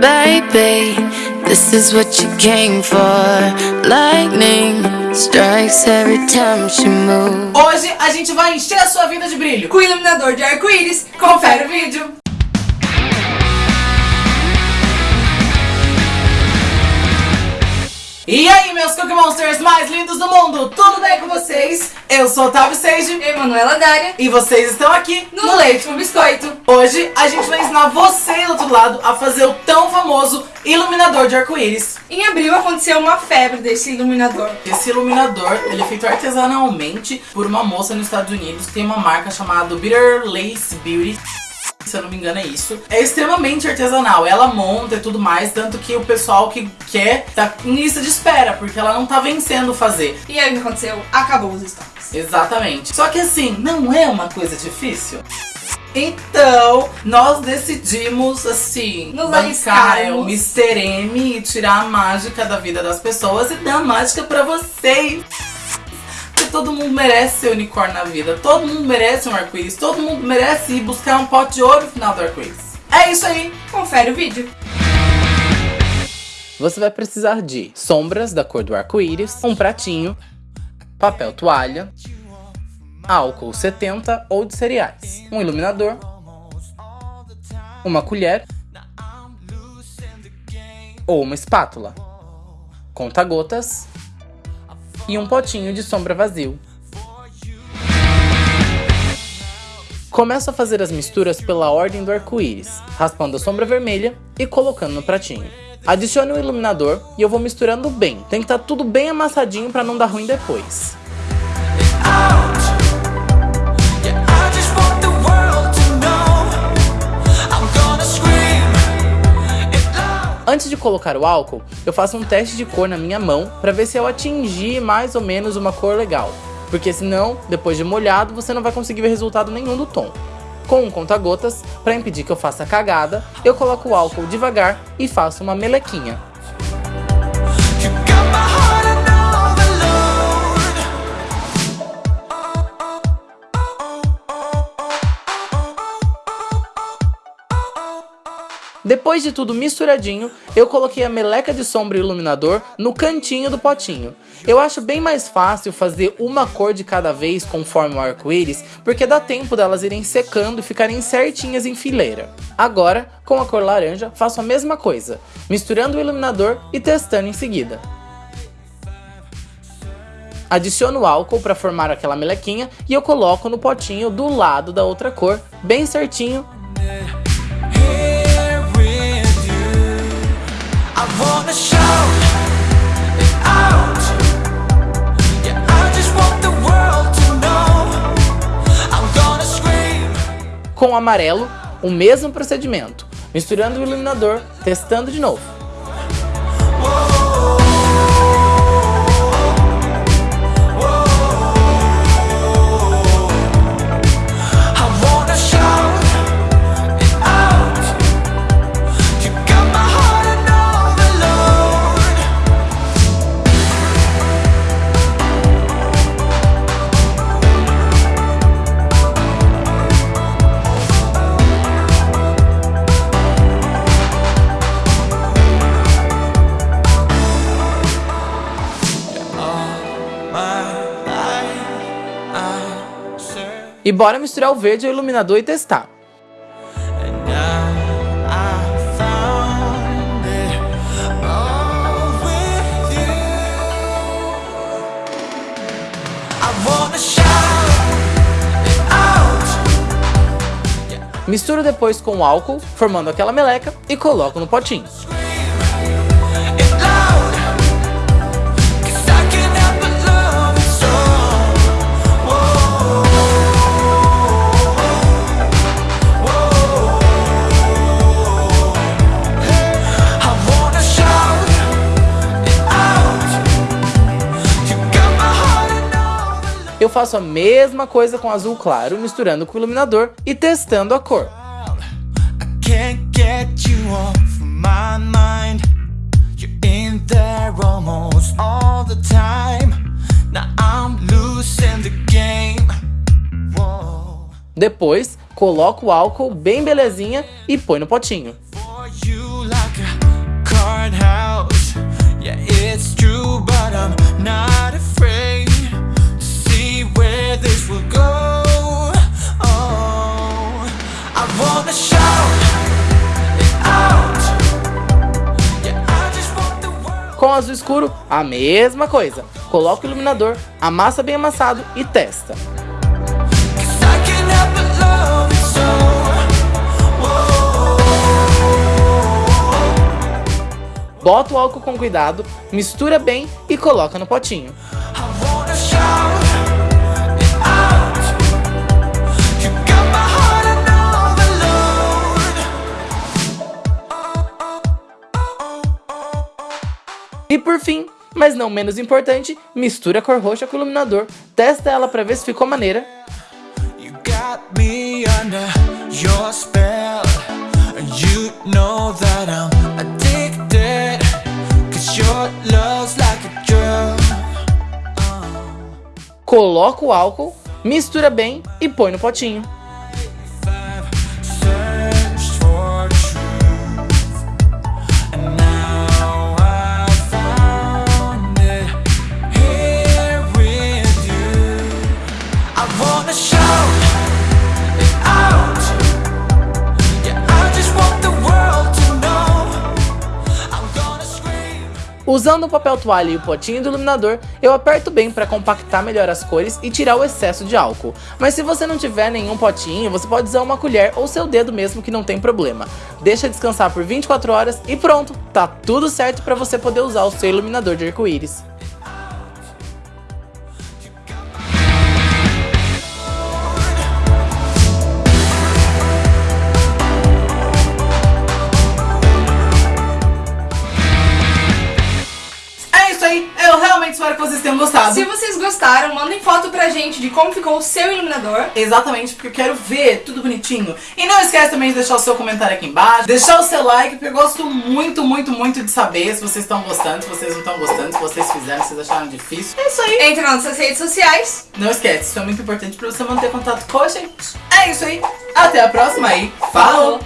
Baby, this is what you came for. Lightning strikes every time she moves. Hoje a gente vai encher a sua vida de brilho. Com iluminador de arco-íris, confere o vídeo. E aí, meus Cookie Monsters mais lindos do mundo, tudo bem com vocês? Eu sou Otávio Seiji Emanuela Dária, e vocês estão aqui no Leite com Biscoito. Hoje a gente vai ensinar você do outro lado a fazer o tão famoso iluminador de arco-íris. Em abril aconteceu uma febre desse iluminador. Esse iluminador ele é feito artesanalmente por uma moça nos Estados Unidos que tem uma marca chamada Bitter Lace Beauty se eu não me engano é isso. É extremamente artesanal, ela monta e tudo mais, tanto que o pessoal que quer tá em lista de espera, porque ela não tá vencendo fazer. E aí o que aconteceu? Acabou os estoques. Exatamente. Só que assim, não é uma coisa difícil. Então, nós decidimos, assim, Nos bancar o. Mr. M e tirar a mágica da vida das pessoas e dar a mágica pra vocês. Todo mundo merece ser unicórnio na vida, todo mundo merece um arco-íris, todo mundo merece ir buscar um pote de ouro no final do arco-íris. É isso aí! Confere o vídeo. Você vai precisar de sombras da cor do arco-íris, um pratinho, papel toalha, álcool 70 ou de cereais, um iluminador, uma colher ou uma espátula, conta-gotas e um potinho de sombra vazio. Começo a fazer as misturas pela ordem do arco-íris, raspando a sombra vermelha e colocando no pratinho. Adicione o iluminador e eu vou misturando bem. Tem que estar tudo bem amassadinho para não dar ruim depois. Antes de colocar o álcool, eu faço um teste de cor na minha mão para ver se eu atingi mais ou menos uma cor legal. Porque senão, depois de molhado, você não vai conseguir ver resultado nenhum do tom. Com um conta-gotas, para impedir que eu faça cagada, eu coloco o álcool devagar e faço uma melequinha. Depois de tudo misturadinho, eu coloquei a meleca de sombra e iluminador no cantinho do potinho. Eu acho bem mais fácil fazer uma cor de cada vez conforme o arco-íris, porque dá tempo delas irem secando e ficarem certinhas em fileira. Agora, com a cor laranja, faço a mesma coisa, misturando o iluminador e testando em seguida. Adiciono álcool para formar aquela melequinha e eu coloco no potinho do lado da outra cor, bem certinho Com o amarelo, o mesmo procedimento, misturando o iluminador, testando de novo. E bora misturar o verde ao iluminador e testar. Misturo depois com o álcool, formando aquela meleca e coloco no potinho. eu faço a mesma coisa com azul claro, misturando com o iluminador e testando a cor. Depois, coloco o álcool bem belezinha e põe no potinho. Yeah, it's true, but I'm not afraid. Azul escuro, a mesma coisa. Coloca o iluminador, amassa bem amassado e testa. Bota o álcool com cuidado, mistura bem e coloca no potinho. Por fim, mas não menos importante, mistura a cor roxa com o iluminador, testa ela pra ver se ficou maneira. Coloca o álcool, mistura bem e põe no potinho. Usando o papel toalha e o potinho do iluminador, eu aperto bem para compactar melhor as cores e tirar o excesso de álcool. Mas se você não tiver nenhum potinho, você pode usar uma colher ou seu dedo mesmo que não tem problema. Deixa descansar por 24 horas e pronto, tá tudo certo para você poder usar o seu iluminador de arco-íris. Espero que vocês tenham gostado. Se vocês gostaram, mandem foto pra gente de como ficou o seu iluminador. Exatamente, porque eu quero ver tudo bonitinho. E não esquece também de deixar o seu comentário aqui embaixo, deixar o seu like, porque eu gosto muito, muito, muito de saber se vocês estão gostando, se vocês não estão gostando, se vocês fizeram, se vocês acharam difícil. É isso aí. Entre nas nossas redes sociais. Não esquece, isso é muito importante pra você manter contato com a gente. É isso aí, até a próxima aí. Falou!